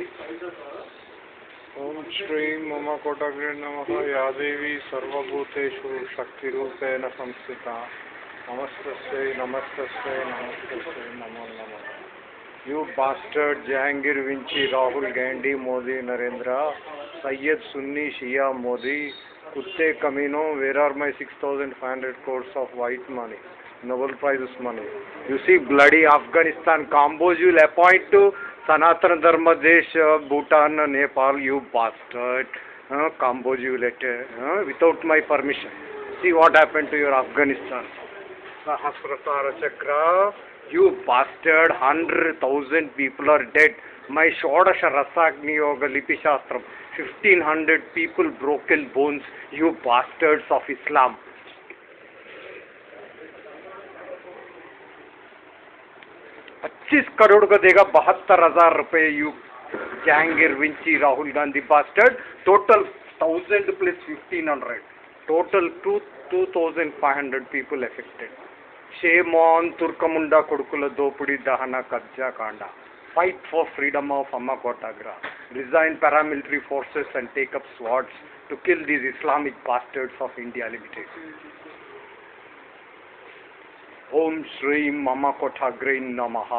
ओम श्री मम नम या सर्वभूतेषु शक्तिरूपेण संस्थिता। नमस्ते नमो you bastard Jahangir Vinci Rahul Gandhi Modi Narendra Syed Sunni Shia Modi कुत्ते, कमीनो where are my six thousand five hundred course of white money Nobel prize money you see bloody Afghanistan Kamboj you'll appoint to Sanatana Dharma Desh, Bhutan, Nepal, you bastard. Uh, combos you let, uh, without my permission. See what happened to your Afghanistan. Sahasratara Chakra, you bastard, 100,000 people are dead. My Shodasha Rasagni Yoga Lipi Shastram, 1500 people broken bones, you bastards of Islam. 25 crore का देगा बहत्तर हज़ार रुपए you Jahangir Vinci Rahul Gandhi bastard total thousand plus fifteen hundred total two two thousand five hundred people affected shame on Turkamunda को दोपड़ी दहना कब्जा कांड fight for freedom of Amma कोटाग्रा resign paramilitary forces and take up squads to kill these Islamic bastards of India limited ओम श्री मम कोठाग्री नमः।